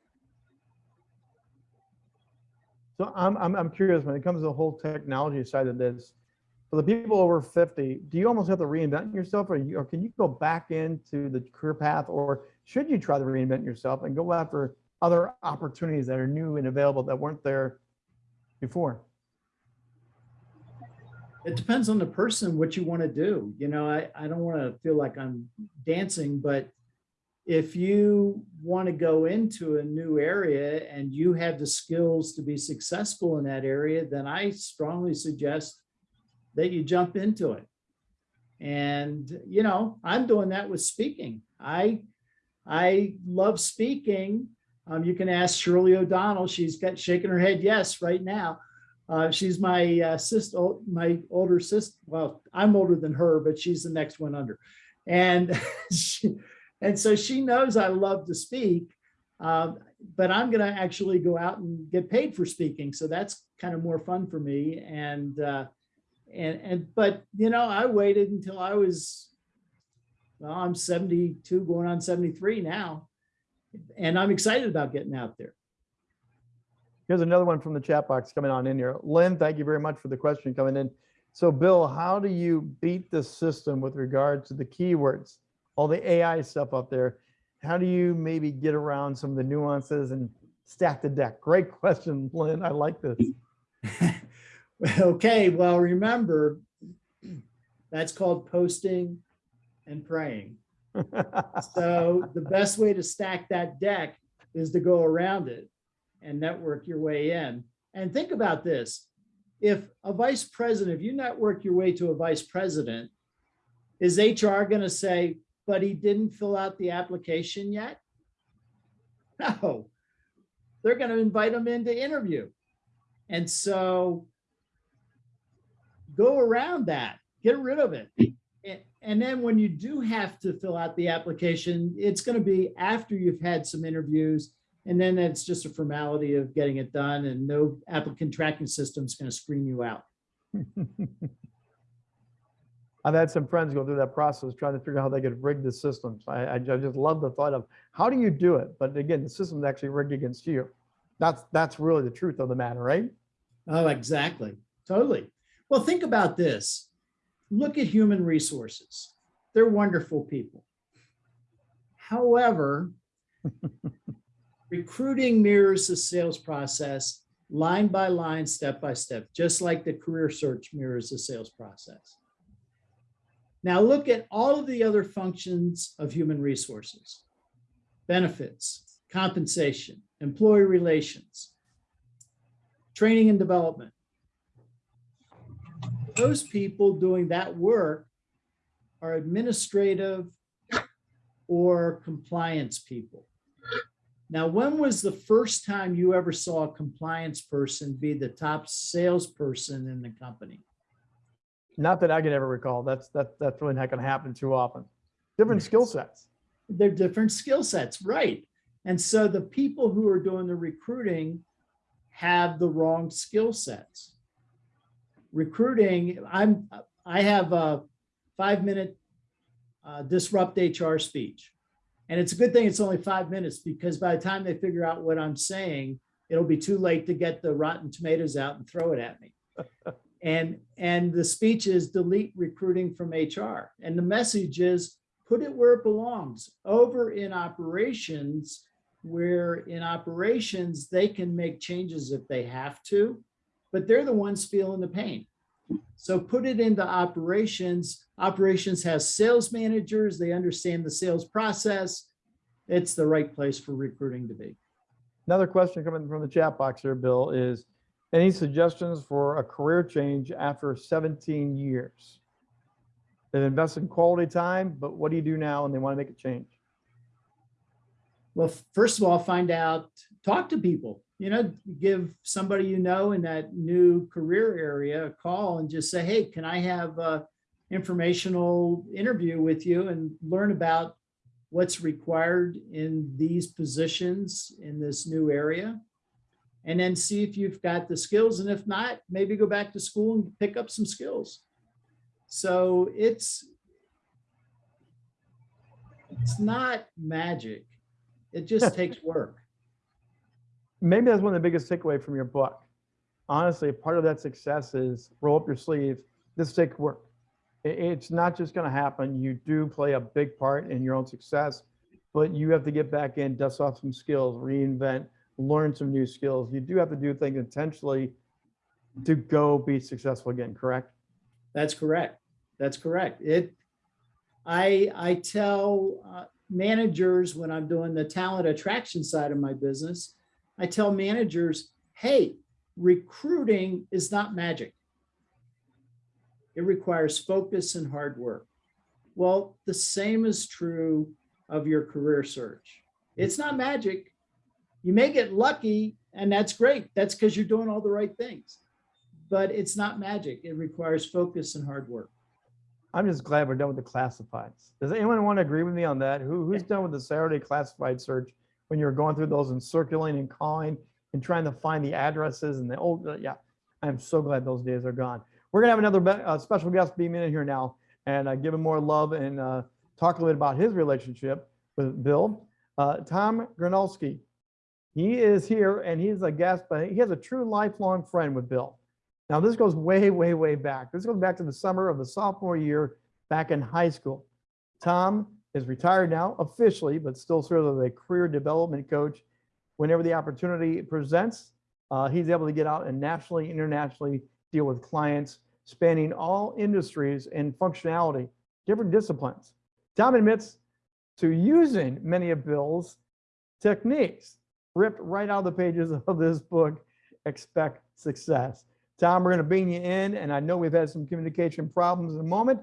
So I'm, I'm, I'm curious, when it comes to the whole technology side of this, for the people over 50, do you almost have to reinvent yourself or, you, or can you go back into the career path or should you try to reinvent yourself and go after other opportunities that are new and available that weren't there before? It depends on the person, what you want to do. You know, I, I don't want to feel like I'm dancing, but if you want to go into a new area and you have the skills to be successful in that area, then I strongly suggest that you jump into it. And, you know, I'm doing that with speaking. I, I love speaking. Um, you can ask Shirley O'Donnell. She's got shaking her head yes right now. Uh, she's my uh, sister, my older sister. Well, I'm older than her, but she's the next one under. And <laughs> she, and so she knows I love to speak, um, but I'm going to actually go out and get paid for speaking. So that's kind of more fun for me. And, uh, and, and, but, you know, I waited until I was, well, I'm 72 going on 73 now. And I'm excited about getting out there. Here's another one from the chat box coming on in here. Lynn, thank you very much for the question coming in. So Bill, how do you beat the system with regard to the keywords, all the AI stuff up there? How do you maybe get around some of the nuances and stack the deck? Great <laughs> question, Lynn. I like this. <laughs> okay, well, remember, that's called posting and praying. <laughs> So the best way to stack that deck is to go around it and network your way in. And think about this. If a vice president, if you network your way to a vice president, is HR going to say, but he didn't fill out the application yet? No, they're going to invite him in to interview. And so go around that, get rid of it. And, then when you do have to fill out the application, it's going to be after you've had some interviews and then it's just a formality of getting it done and no applicant tracking system is going to screen you out. <laughs> I've had some friends go through that process trying to figure out how they could rig the systems. I, I ju- just love the thought of how do you do it? But again, the system's actually rigged against you. That's that's really the truth of the matter, right? Oh, exactly. Totally. Well, think about this. Look at human resources. They're wonderful people. However, <laughs> recruiting mirrors the sales process line by line, step by step, just like the career search mirrors the sales process. Now look at all of the other functions of human resources, benefits, compensation, employee relations, training and development. Those people doing that work are administrative or compliance people. Now, when was the first time you ever saw a compliance person be the top salesperson in the company? Not that I can ever recall. That's that that's really not going to happen too often. Different skill sets. They're different skill sets, right? And so the people who are doing the recruiting have the wrong skill sets. Recruiting, I'm I have a five minute uh, disrupt HR speech. And it's a good thing it's only five minutes because by the time they figure out what I'm saying, it'll be too late to get the rotten tomatoes out and throw it at me. <laughs> and and the speech is delete recruiting from HR. And the message is put it where it belongs over in operations where in operations they can make changes if they have to, but they're the ones feeling the pain. So put it into operations. Operations has sales managers. They understand the sales process. It's the right place for recruiting to be. Another question coming from the chat box here, Bill, is any suggestions for a career change after 17 years? They've invested in quality time, but what do you do now and they want to make a change? Well, first of all, find out, talk to people, you know, give somebody you know in that new career area a call and just say, hey, can I have a informational interview with you and learn about what's required in these positions in this new area? And then see if you've got the skills. And if not, maybe go back to school and pick up some skills. So it's, it's not magic. It just takes work. Maybe that's one of the biggest takeaway from your book. Honestly, part of that success is roll up your sleeves, this takes work. It's not just going to happen. You do play a big part in your own success, but you have to get back in, dust off some skills, reinvent, learn some new skills. You do have to do things intentionally to go be successful again, correct? That's correct. That's correct. It, I, I tell uh, managers when I'm doing the talent attraction side of my business, I tell managers, hey, recruiting is not magic. It requires focus and hard work. Well, the same is true of your career search. It's not magic. You may get lucky and that's great. That's because you're doing all the right things. But it's not magic. It requires focus and hard work. I'm just glad we're done with the classifieds. Does anyone want to agree with me on that? Who, who's done with the Saturday classified search when you're going through those and circulating and calling and trying to find the addresses and the old, uh, yeah. I'm so glad those days are gone. We're gonna have another uh, special guest beam in here now and uh, give him more love and uh, talk a little bit about his relationship with Bill. Uh, Tom Gronowski, he is here and he's a guest, but he has a true lifelong friend with Bill. Now, this goes way, way, way back. This goes back to the summer of the sophomore year back in high school. Tom is retired now officially, but still serves as a career development coach. Whenever the opportunity presents, uh, he's able to get out and nationally, internationally deal with clients spanning all industries and functionality, different disciplines. Tom admits to using many of Bill's techniques ripped right out of the pages <laughs> of this book, Expect Success. Tom, we're going to bring you in, and I know we've had some communication problems in a moment.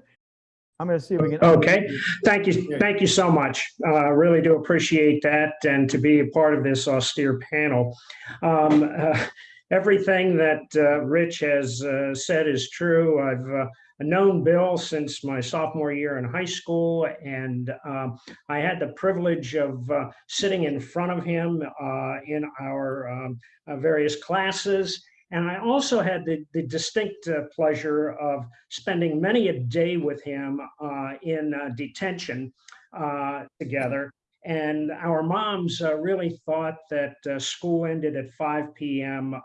I'm going to see if we can. Okay, thank you, thank you so much. Uh, really do appreciate that and to be a part of this austere panel. Um, uh, everything that uh, Rich has uh, said is true. I've uh, known Bill since my sophomore year in high school, and um, I had the privilege of uh, sitting in front of him uh, in our um, various classes. And I also had the, the distinct uh, pleasure of spending many a day with him uh, in uh, detention uh, together. And our moms uh, really thought that uh, school ended at 5 p.m.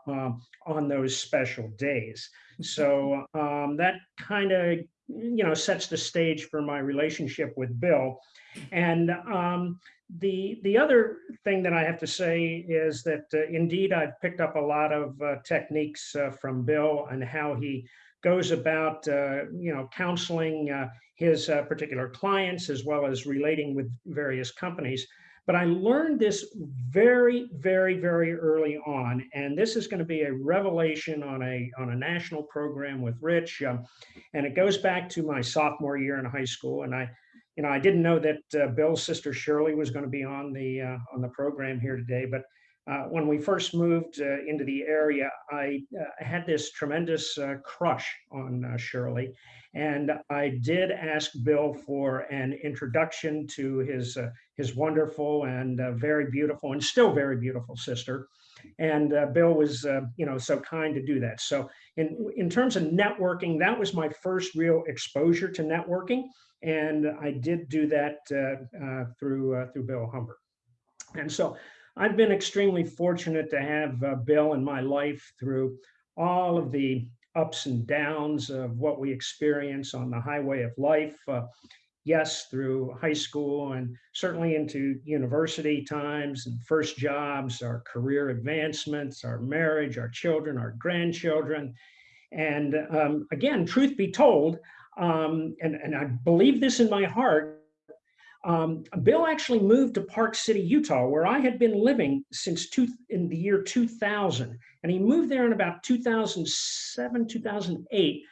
on those special days. So um, that kind of, you know, sets the stage for my relationship with Bill. And um, the the other thing that I have to say is that uh, indeed I've picked up a lot of uh, techniques uh, from Bill and how he goes about uh, you know counseling uh, his uh, particular clients as well as relating with various companies. But I learned this very, very, very early on, and this is going to be a revelation on a on a national program with Rich, um, and it goes back to my sophomore year in high school, and I you know, I didn't know that uh, Bill's sister Shirley was going to be on the uh, on the program here today. But uh, when we first moved uh, into the area, I uh, had this tremendous uh, crush on Shirley, and I did ask Bill for an introduction to his his wonderful and very beautiful and still very beautiful sister. And Bill was, you know, so kind to do that. So in in terms of networking, that was my first real exposure to networking and I did do that uh, uh, through uh, through Bill Humbert. And so I've been extremely fortunate to have uh, Bill in my life through all of the ups and downs of what we experience on the highway of life. Uh, yes, through high school and certainly into university times and first jobs, our career advancements, our marriage, our children, our grandchildren. And um, again, truth be told, um, and, and I believe this in my heart, um, Bill actually moved to Park City, Utah, where I had been living since two, in the year 2000. And he moved there in about 2007, 2008.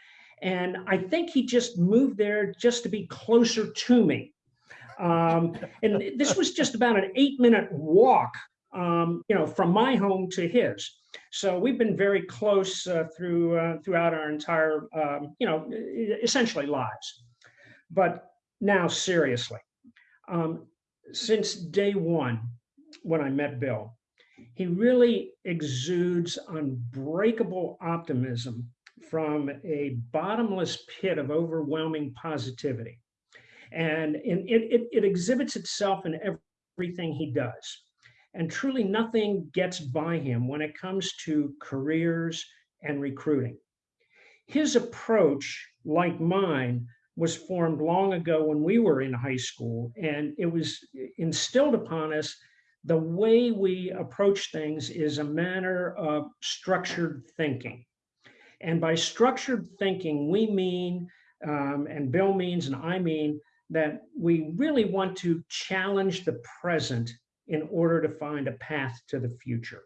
And I think he just moved there just to be closer to me. Um, and this was just about an eight minute walk, um, you know, from my home to his. So we've been very close uh, through uh, throughout our entire, um, you know, essentially lives. But now, seriously, um, since day one, when I met Bill, he really exudes unbreakable optimism from a bottomless pit of overwhelming positivity. And it, it, it exhibits itself in everything he does and truly nothing gets by him when it comes to careers and recruiting. his approach, like mine, was formed long ago when we were in high school, and it was instilled upon us. The way we approach things is a manner of structured thinking. And by structured thinking, we mean, um, and Bill means, and I mean, that we really want to challenge the present in order to find a path to the future.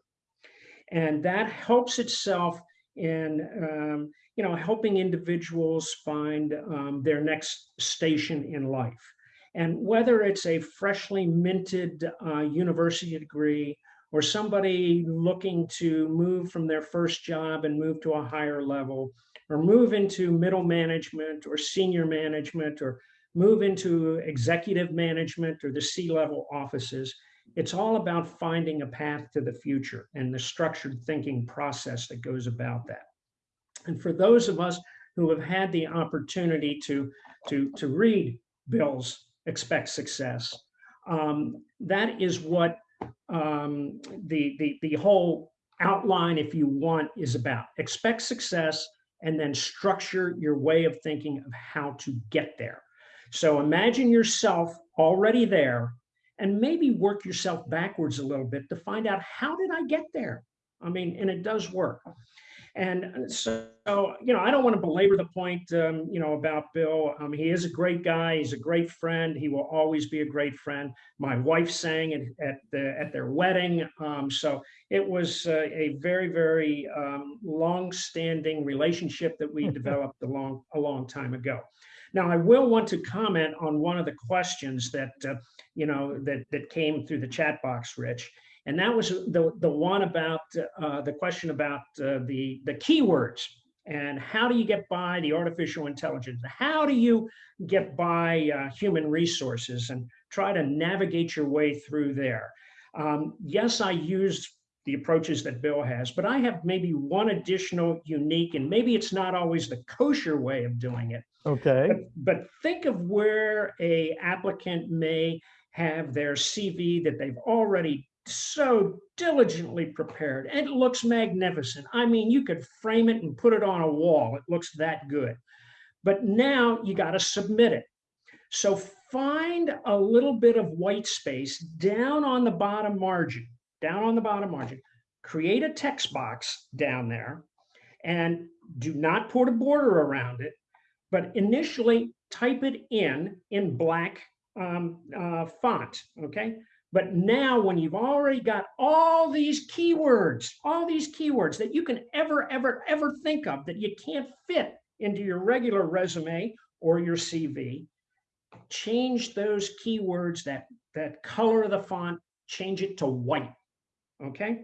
And that helps itself in, um, you know, helping individuals find um, their next station in life. And whether it's a freshly minted uh, university degree or somebody looking to move from their first job and move to a higher level, or move into middle management or senior management, or move into executive management or the C-level offices, it's all about finding a path to the future and the structured thinking process that goes about that. And for those of us who have had the opportunity to, to, to read Bill's Expect Success, um, that is what um, the, the, the whole outline, if you want, is about. Expect success and then structure your way of thinking of how to get there. So imagine yourself already there and maybe work yourself backwards a little bit to find out how did I get there? I mean, and it does work. And so, you know, I don't want to belabor the point, um, you know, about Bill. Um, he is a great guy. He's a great friend. He will always be a great friend. My wife sang at, at, the, at their wedding. Um, so it was uh, a very, very um, long-standing relationship that we <laughs> developed a long, a long time ago. Now, I will want to comment on one of the questions that, uh, you know, that, that came through the chat box, Rich. And that was the, the one about uh, the question about uh, the, the keywords and how do you get by the artificial intelligence? How do you get by uh, human resources and try to navigate your way through there? Um, yes, I used the approaches that Bill has, but I have maybe one additional unique, and maybe it's not always the kosher way of doing it. Okay. But, but think of where a applicant may have their CV that they've already so diligently prepared. and It looks magnificent. I mean, you could frame it and put it on a wall. It looks that good. But now you got to submit it. So find a little bit of white space down on the bottom margin, down on the bottom margin. Create a text box down there and do not put a border around it, but initially type it in in black um, uh, font, okay? But now when you've already got all these keywords, all these keywords that you can ever, ever, ever think of that you can't fit into your regular resume or your CV, change those keywords, that, that color of the font, change it to white, okay?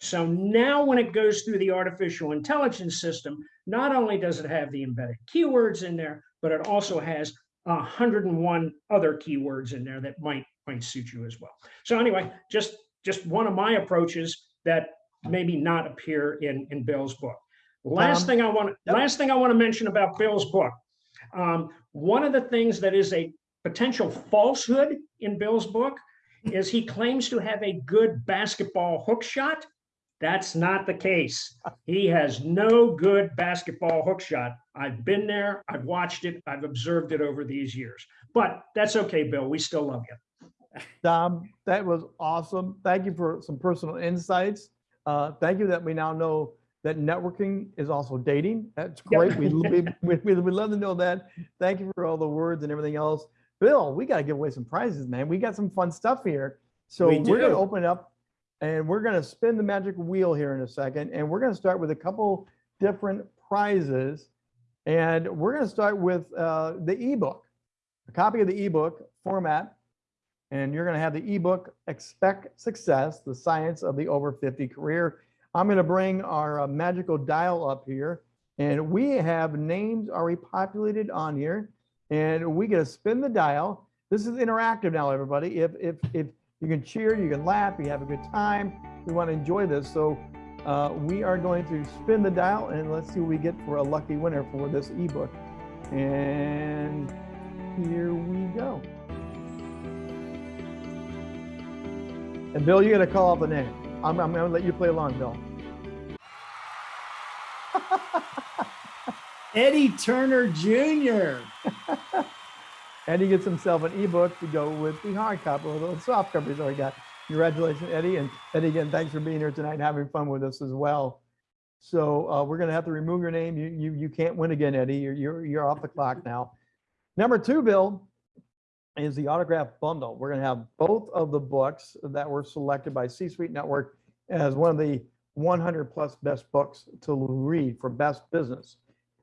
So now when it goes through the artificial intelligence system, not only does it have the embedded keywords in there, but it also has 101 other keywords in there that might might suit you as well. So anyway, just just one of my approaches that maybe not appear in in Bill's book. Last Um, thing I want yep. last thing I want to mention about Bill's book. Um, one of the things that is a potential falsehood in Bill's book is he claims to have a good basketball hook shot. That's not the case. He has no good basketball hook shot. I've been there, I've watched it, I've observed it over these years. But that's okay, Bill. We still love you. Dom, that was awesome. Thank you for some personal insights. Uh, thank you that we now know that networking is also dating. That's great. We, we, we, we love to know that. Thank you for all the words and everything else. Bill, we got to give away some prizes, man. We got some fun stuff here. So We we're going to open it up and we're going to spin the magic wheel here in a second. And we're going to start with a couple different prizes. And we're going to start with uh, the ebook, a copy of the ebook format. And you're going to have the ebook expect success the science of the over 50 career. I'm going to bring our uh, magical dial up here. And we have names already populated on here. And we get to spin the dial. This is interactive now everybody. If if if you can cheer you can laugh you have a good time. We want to enjoy this. So uh, we are going to spin the dial and let's see what we get for a lucky winner for this ebook and here we go And Bill, you got to call out the name. I'm, I'm going to let you play along, Bill. <laughs> Eddie Turner Jr. <laughs> And he gets himself an ebook to go with the hard copy or the soft copy he's already got. Congratulations, Eddie. And Eddie, again, thanks for being here tonight and having fun with us as well. So uh, we're gonna have to remove your name. You, you, you can't win again, Eddie. You're, you're, you're off the clock now. Number two, Bill, is the autograph bundle. We're gonna have both of the books that were selected by C-Suite Network as one of the 100 plus best books to read for best business.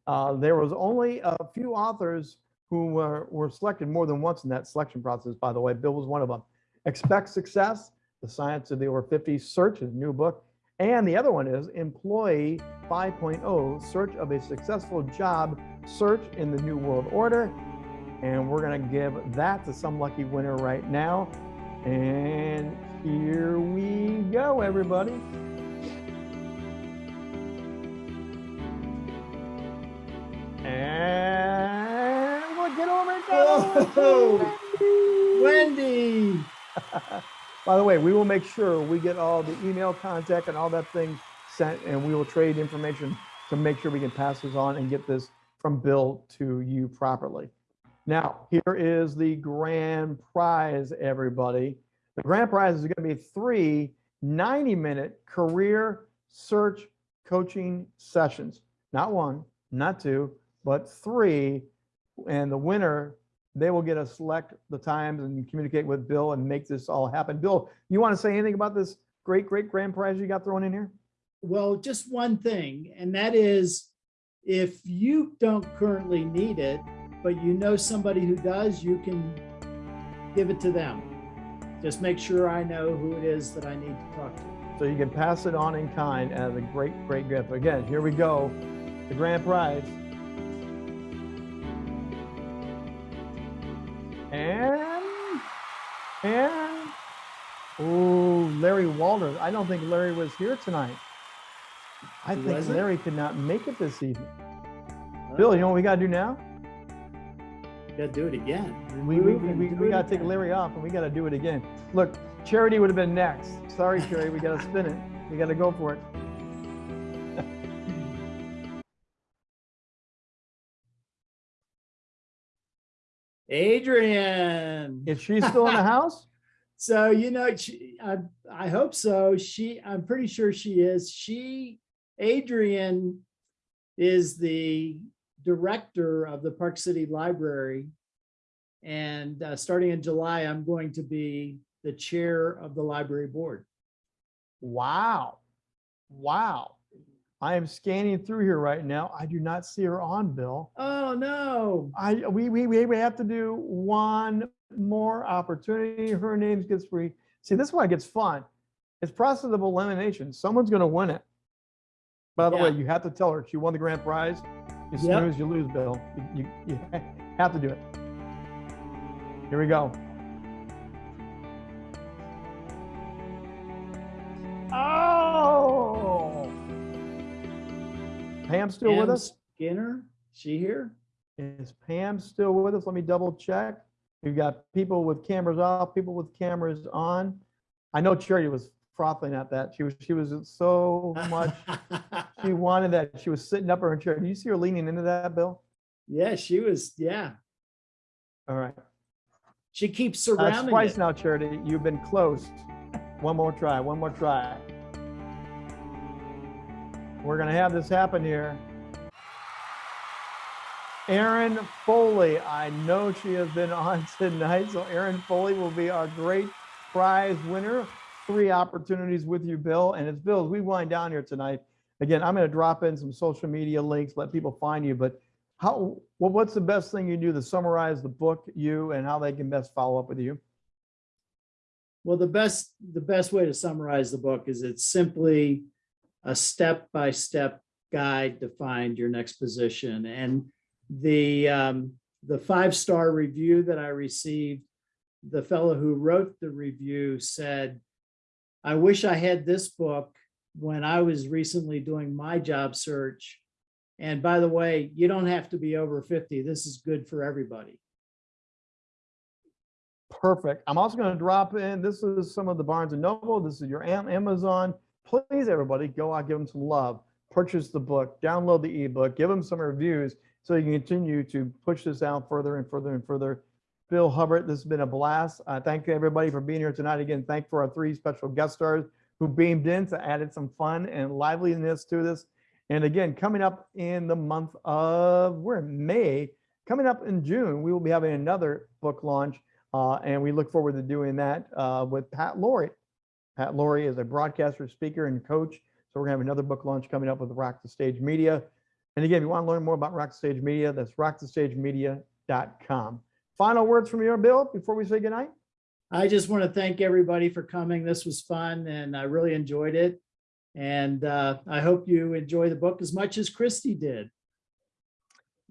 Uh, there was only a few authors who were, were selected more than once in that selection process, by the way. Bill was one of them. Expect Success, The Science of the Over 50 Search, his new book. And the other one is Employee 5.0, Search of a Successful Job Search in the New World Order. And we're going to give that to some lucky winner right now. And here we go, everybody. And we'll get over it. Whoa. Wendy. <laughs> <laughs> By the way, we will make sure we get all the email contact and all that thing sent, and we will trade information to make sure we can pass this on and get this from Bill to you properly. Now, here is the grand prize, everybody. The grand prize is going to be three 90-minute career search coaching sessions. Not one, not two, but three. And the winner, they will get to select the times and communicate with Bill and make this all happen. Bill, you want to say anything about this great, great grand prize you got thrown in here? Well, just one thing, and that is if you don't currently need it, but you know somebody who does, you can give it to them. Just make sure I know who it is that I need to talk to. So you can pass it on in kind as a great, great gift. Again, here we go. The grand prize. And, and, oh, Larry Walters. I don't think Larry was here tonight. I He think wasn't? Larry could not make it this evening. Oh. Bill, you know what we gotta do now? Gotta do it again. We, we, we, we, we gotta take. Larry off and we gotta do it again. Look, Charity would have been next. Sorry, Charity, we gotta spin it. We gotta go for it. Adrian. Is she still in the <laughs> house? So, you know, she, I, I hope so. She, I'm pretty sure she is. She, Adrian is the director of the Park City Library. And uh, starting in July, I'm going to be the chair of the library board. Wow. Wow. I am scanning through here right now. I do not see her on, Bill. Oh, no. I, we, we, we have to do one more opportunity. Her name gets free. See, this is why it gets fun. It's process of elimination. Someone's gonna win it. By the way, you have to tell her she won the grand prize. You Yep. snooze, you lose, Bill. You, you, you <laughs> have to do it. Here we go. Pam still with us? Skinner, she here? Is Pam still with us? Let me double check. We've got people with cameras off, people with cameras on. I know Charity was frothing at that. She was, she was so much, <laughs> she wanted that. She was sitting up in her chair. Do you see her leaning into that, Bill? Yeah, she was, yeah. All right. She keeps uh, That's surrounding twice it. now, Charity. You've been close. One more try, one more try. We're gonna have this happen here. Erin Foley, I know she has been <laughs> on tonight, so Erin Foley will be our great prize winner. Three opportunities with you, Bill, and it's Bill, as we wind down here tonight. Again, I'm gonna drop in some social media links, let people find you, but how, well, what's the best thing you do to summarize the book, you, and how they can best follow up with you? Well, the best, the best way to summarize the book is it's simply a step-by-step guide to find your next position. And the, um, the five-star review that I received, the fellow who wrote the review said, I wish I had this book when I was recently doing my job search. And by the way, you don't have to be over 50. This is good for everybody. Perfect. I'm also going to drop in, this is some of the Barnes and Noble, this is your Amazon. Please, everybody, go out, give them some love. purchase the book, download the ebook, give them some reviews so you can continue to push this out further and further and further. Bill Hubbard, this has been a blast. Uh, thank you everybody for being here tonight. Again, thank for our three special guest stars who beamed in to added some fun and liveliness to this. And again, coming up in the month of, we're in May, coming up in June, we will be having another book launch. Uh, and we look forward to doing that uh, with Pat Laurie. Pat Laurie is a broadcaster, speaker, and coach. So we're gonna have another book launch coming up with Rock the Stage Media. And again, if you want to learn more about Rock the Stage Media, that's rockthestagemedia.com. Final words from you, Bill, before we say goodnight? I just want to thank everybody for coming. This was fun and I really enjoyed it. And uh, I hope you enjoy the book as much as Christy did.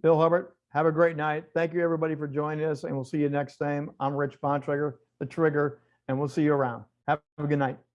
Bill Hubbard, have a great night. Thank you, everybody, for joining us, and we'll see you next time. I'm Rich Bontrager, The Trigger, and we'll see you around. Have a good night.